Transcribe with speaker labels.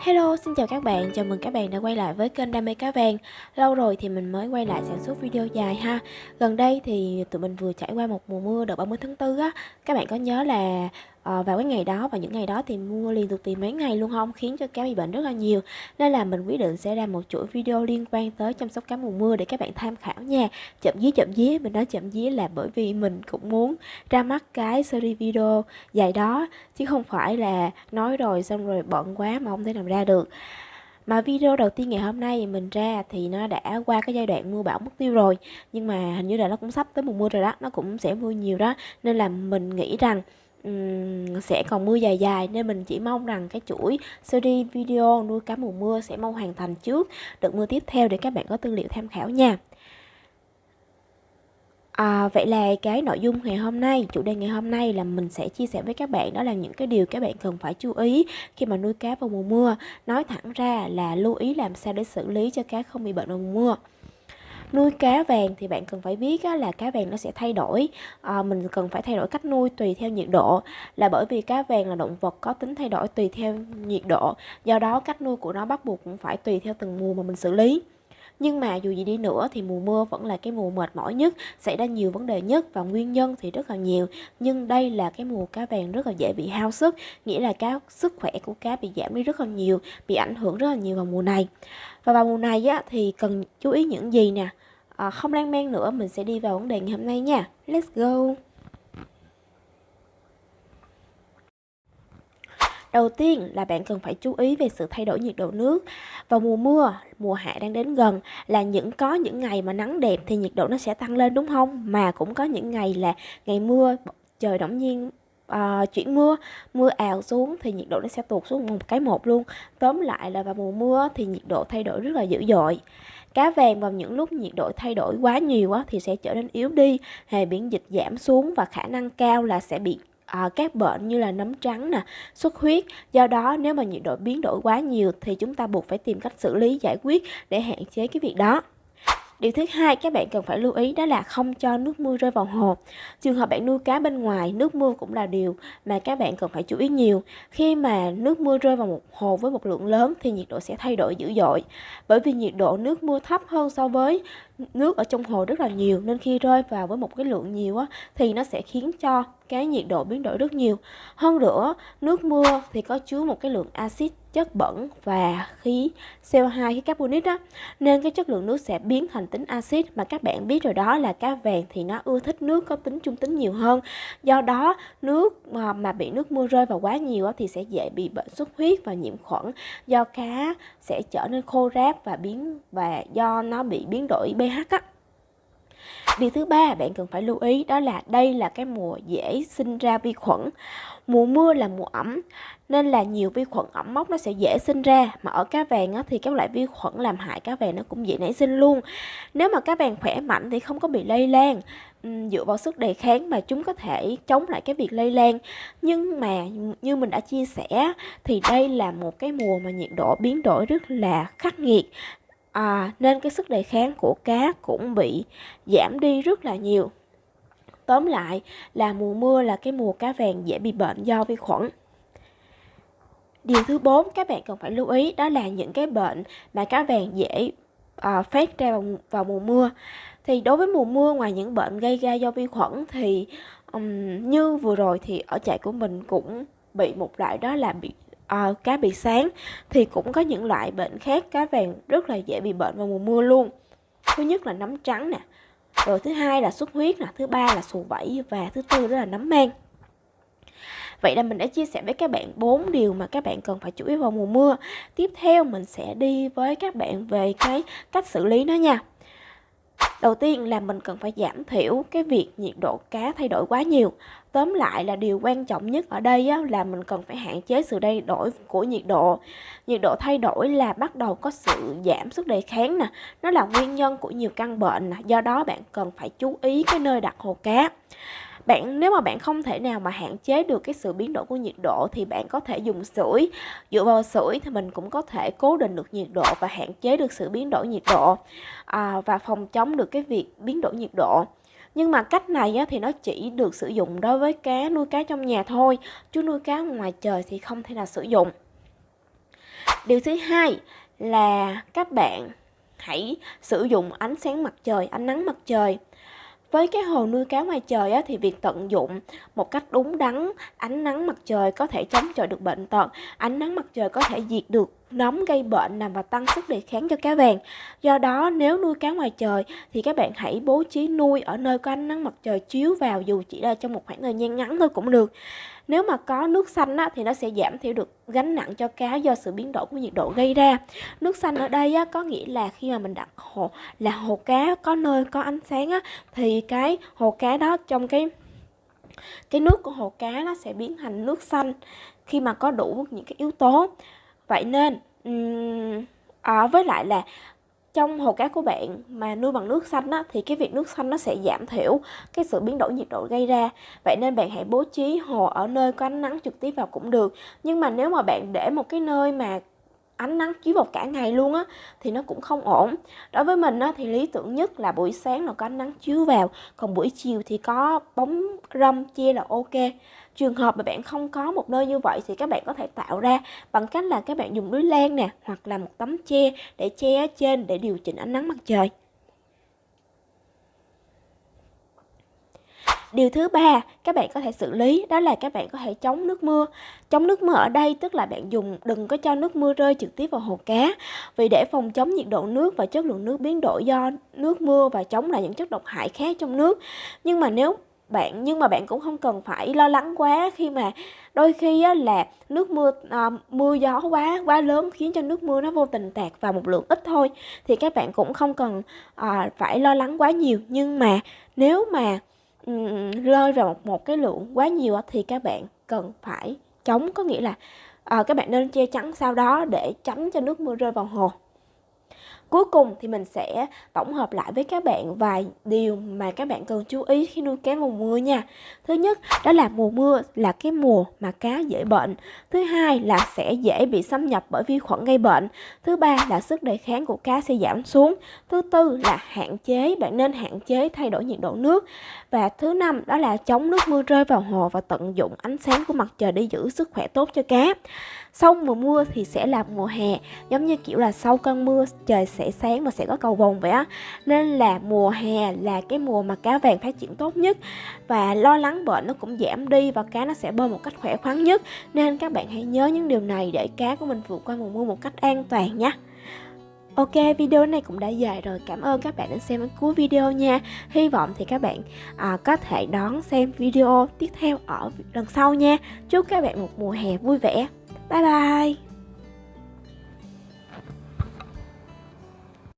Speaker 1: Hello, xin chào các bạn, chào mừng các bạn đã quay lại với kênh Đam mê cá vàng. Lâu rồi thì mình mới quay lại sản xuất video dài ha. Gần đây thì tụi mình vừa trải qua một mùa mưa đợt 30 tháng 4 á. Các bạn có nhớ là à, vào cái ngày đó và những ngày đó thì mua liên tục tìm mấy ngày luôn không? Khiến cho cá bị bệnh rất là nhiều. Nên là mình quyết định sẽ ra một chuỗi video liên quan tới chăm sóc cá mùa mưa để các bạn tham khảo nha. Chậm dí chậm dí mình nói chậm dí là bởi vì mình cũng muốn ra mắt cái series video dài đó chứ không phải là nói rồi xong rồi bận quá mà không thể làm ra được. Mà video đầu tiên ngày hôm nay mình ra thì nó đã qua cái giai đoạn mưa bão mất tiêu rồi nhưng mà hình như là nó cũng sắp tới mùa mưa rồi đó nó cũng sẽ mưa nhiều đó. Nên là mình nghĩ rằng sẽ còn mưa dài dài nên mình chỉ mong rằng cái chuỗi series video nuôi cá mùa mưa sẽ mau hoàn thành trước đợt mưa tiếp theo để các bạn có tư liệu tham khảo nha À, vậy là cái nội dung ngày hôm nay, chủ đề ngày hôm nay là mình sẽ chia sẻ với các bạn đó là những cái điều các bạn cần phải chú ý khi mà nuôi cá vào mùa mưa. Nói thẳng ra là lưu ý làm sao để xử lý cho cá không bị bệnh vào mùa mưa nuôi cá vàng thì bạn cần phải biết á, là cá vàng nó sẽ thay đổi. À, mình cần phải thay đổi cách nuôi tùy theo nhiệt độ. Là bởi vì cá vàng là động vật có tính thay đổi tùy theo nhiệt độ do đó cách nuôi của nó bắt buộc cũng phải tùy theo từng mùa mà mình xử lý nhưng mà dù gì đi nữa thì mùa mưa vẫn là cái mùa mệt mỏi nhất, xảy ra nhiều vấn đề nhất và nguyên nhân thì rất là nhiều. Nhưng đây là cái mùa cá vàng rất là dễ bị hao sức, nghĩa là cá sức khỏe của cá bị giảm đi rất là nhiều, bị ảnh hưởng rất là nhiều vào mùa này. Và vào mùa này á, thì cần chú ý những gì nè? à, không lan man nữa mình sẽ đi vào vấn đề ngày hôm nay nha let's go Đầu tiên là bạn cần phải chú ý về sự thay đổi nhiệt độ nước. Vào mùa mưa, mùa hạ đang đến gần là những có những ngày mà nắng đẹp thì nhiệt độ nó sẽ tăng lên đúng không? Mà cũng có những ngày là ngày mưa trời đột nhiên uh, chuyển mưa mưa ào xuống thì nhiệt độ nó sẽ tụt xuống một cái một luôn tóm lại là vào mùa mưa thì nhiệt độ thay đổi rất là dữ dội Cá vàng vào những lúc nhiệt độ thay đổi quá nhiều á, thì sẽ trở nên yếu đi, hệ miễn dịch giảm xuống và khả năng cao là sẽ bị à, các bệnh như là nấm trắng nè, xuất huyết. Do đó nếu mà nhiệt độ biến đổi quá nhiều thì chúng ta buộc phải tìm cách xử lý giải quyết để hạn chế cái việc đó. Điều thứ hai các bạn cần phải lưu ý đó là không cho nước mưa rơi vào hồ. Trường hợp bạn nuôi cá bên ngoài, nước mưa cũng là điều mà các bạn cần phải chú ý nhiều. Khi mà nước mưa rơi vào một hồ với một lượng lớn thì nhiệt độ sẽ thay đổi dữ dội. Bởi vì nhiệt độ nước mưa thấp hơn so với nước ở trong hồ rất là nhiều nên khi rơi vào với một cái lượng nhiều á thì nó sẽ khiến cho cái nhiệt độ biến đổi rất nhiều. Hơn nữa, nước mưa thì có chứa một cái lượng axit chất bẩn và khí CO2 khí carbonic đó. Nên cái chất lượng nước sẽ biến thành tính axit mà các bạn biết rồi đó là cá vàng thì nó ưa thích nước có tính trung tính nhiều hơn. Do đó nước mà, mà bị nước mưa rơi vào quá nhiều thì sẽ dễ bị bệnh xuất huyết và nhiễm khuẩn. Do cá sẽ trở nên khô ráp và biến và do nó bị biến đổi pH á. Điều thứ ba bạn cần phải lưu ý đó là đây là cái mùa dễ sinh ra vi khuẩn. Mùa mưa là mùa ẩm nên là nhiều vi khuẩn ẩm mốc nó sẽ dễ sinh ra mà ở cá vàng á, thì các loại vi khuẩn làm hại cá vàng nó cũng dễ nảy sinh luôn. Nếu mà cá vàng khỏe mạnh thì không có bị lây lan dựa vào sức đề kháng mà chúng có thể chống lại cái việc lây lan nhưng mà như mình đã chia sẻ thì đây là một cái mùa mà nhiệt độ biến đổi rất là khắc nghiệt à, nên cái sức đề kháng của cá cũng bị giảm đi rất là nhiều. Tóm lại là mùa mưa là cái mùa cá vàng dễ bị bệnh do vi khuẩn. Điều thứ bốn các bạn cần phải lưu ý đó là những cái bệnh mà cá vàng dễ à, phát ra vào, vào mùa mưa. Thì đối với mùa mưa ngoài những bệnh gây ra do vi khuẩn thì um, như vừa rồi thì ở trại của mình cũng bị một loại đó là bị uh, cá bị sáng thì cũng có những loại bệnh khác cá vàng rất là dễ bị bệnh vào mùa mưa luôn thứ nhất là nấm trắng nè rồi thứ hai là xuất huyết nè thứ ba là sù vẩy và thứ tư đó là nấm mang Vậy là mình đã chia sẻ với các bạn bốn điều mà các bạn cần phải chú ý vào mùa mưa. Tiếp theo mình sẽ đi với các bạn về cái cách xử lý nó nha. Đầu tiên là mình cần phải giảm thiểu cái việc nhiệt độ cá thay đổi quá nhiều. Tóm lại là điều quan trọng nhất ở đây á, là mình cần phải hạn chế sự thay đổi của nhiệt độ. Nhiệt độ thay đổi là bắt đầu có sự giảm sức đề kháng nè. Nó là nguyên nhân của nhiều căn bệnh nè. Do đó bạn cần phải chú ý cái nơi đặt hồ cá bạn nếu mà bạn không thể nào mà hạn chế được cái sự biến đổi của nhiệt độ thì bạn có thể dùng sưởi dựa vào sưởi thì mình cũng có thể cố định được nhiệt độ và hạn chế được sự biến đổi nhiệt độ à, và phòng chống được cái việc biến đổi nhiệt độ nhưng mà cách này á, thì nó chỉ được sử dụng đối với cá nuôi cá trong nhà thôi chứ nuôi cá ngoài trời thì không thể nào sử dụng. Điều thứ hai là các bạn hãy sử dụng ánh sáng mặt trời ánh nắng mặt trời. Với cái hồ nuôi cá ngoài trời á, thì việc tận dụng một cách đúng đắn ánh nắng mặt trời có thể chống chọi được bệnh tật ánh nắng mặt trời có thể diệt được nóng gây bệnh nằm và tăng sức đề kháng cho cá vàng. Do đó nếu nuôi cá ngoài trời thì các bạn hãy bố trí nuôi ở nơi có ánh nắng mặt trời chiếu vào dù chỉ là trong một khoảng thời gian ngắn thôi cũng được. Nếu mà có nước xanh á, thì nó sẽ giảm thiểu được gánh nặng cho cá do sự biến đổi của nhiệt độ gây ra. Nước xanh ở đây á, có nghĩa là khi mà mình đặt hồ là hồ cá có nơi có ánh sáng á, thì cái hồ cá đó trong cái cái nước của hồ cá nó sẽ biến thành nước xanh khi mà có đủ những cái yếu tố vậy nên um, à, với lại là trong hồ cá của bạn mà nuôi bằng nước xanh á, thì cái việc nước xanh nó sẽ giảm thiểu cái sự biến đổi nhiệt độ gây ra. Vậy nên bạn hãy bố trí hồ ở nơi có ánh nắng trực tiếp vào cũng được. Nhưng mà nếu mà bạn để một cái nơi mà ánh nắng chiếu vào cả ngày luôn á thì nó cũng không ổn. Đối với mình á thì lý tưởng nhất là buổi sáng là có ánh nắng chiếu vào còn buổi chiều thì có bóng râm che là ok trường hợp mà bạn không có một nơi như vậy thì các bạn có thể tạo ra bằng cách là các bạn dùng lưới len nè, hoặc là một tấm che để che ở trên để điều chỉnh ánh nắng mặt trời Điều thứ ba các bạn có thể xử lý, đó là các bạn có thể chống nước mưa. Chống nước mưa ở đây tức là bạn dùng, đừng có cho nước mưa rơi trực tiếp vào hồ cá. Vì để phòng chống nhiệt độ nước và chất lượng nước biến đổi do nước mưa và chống lại những chất độc hại khác trong nước. Nhưng mà nếu bạn nhưng mà bạn cũng không cần phải lo lắng quá khi mà đôi khi á, là nước mưa à, mưa gió quá quá lớn khiến cho nước mưa nó vô tình tạt vào một lượng ít thôi. Thì các bạn cũng không cần à, phải lo lắng quá nhiều. Nhưng mà nếu mà um, rơi vào một, một cái lượng quá nhiều thì các bạn cần phải chống. Có nghĩa là à, các bạn nên che chắn sau đó để tránh cho nước mưa rơi vào hồ. Cuối cùng thì mình sẽ tổng hợp lại với các bạn vài điều mà các bạn cần chú ý khi nuôi cá mùa mưa nha. Thứ nhất, đó là mùa mưa là cái mùa mà cá dễ bệnh. Thứ hai là sẽ dễ bị xâm nhập bởi vi khuẩn gây bệnh. Thứ ba là sức đề kháng của cá sẽ giảm xuống. Thứ tư là hạn chế, bạn nên hạn chế thay đổi nhiệt độ nước. Và thứ năm đó là chống nước mưa rơi vào hồ và tận dụng ánh sáng của mặt trời để giữ sức khỏe tốt cho cá. Sau mùa mưa thì sẽ là mùa hè, giống như kiểu là sau cơn mưa trời sẽ sáng và sẽ có cầu vồng vậy á. Nên là mùa hè là cái mùa mà cá vàng phát triển tốt nhất và lo lắng bệnh nó cũng giảm đi và cá nó sẽ bơi một cách khỏe khoắn nhất. Nên các bạn hãy nhớ những điều này để cá của mình vượt qua mùa mưa một cách an toàn nhé. Ok, video này cũng đã dài rồi. Cảm ơn các bạn đã xem đến cuối video nha. Hy vọng thì các bạn à, có thể đón xem video tiếp theo ở lần sau nha. Chúc các bạn một mùa hè vui vẻ. Bye bye!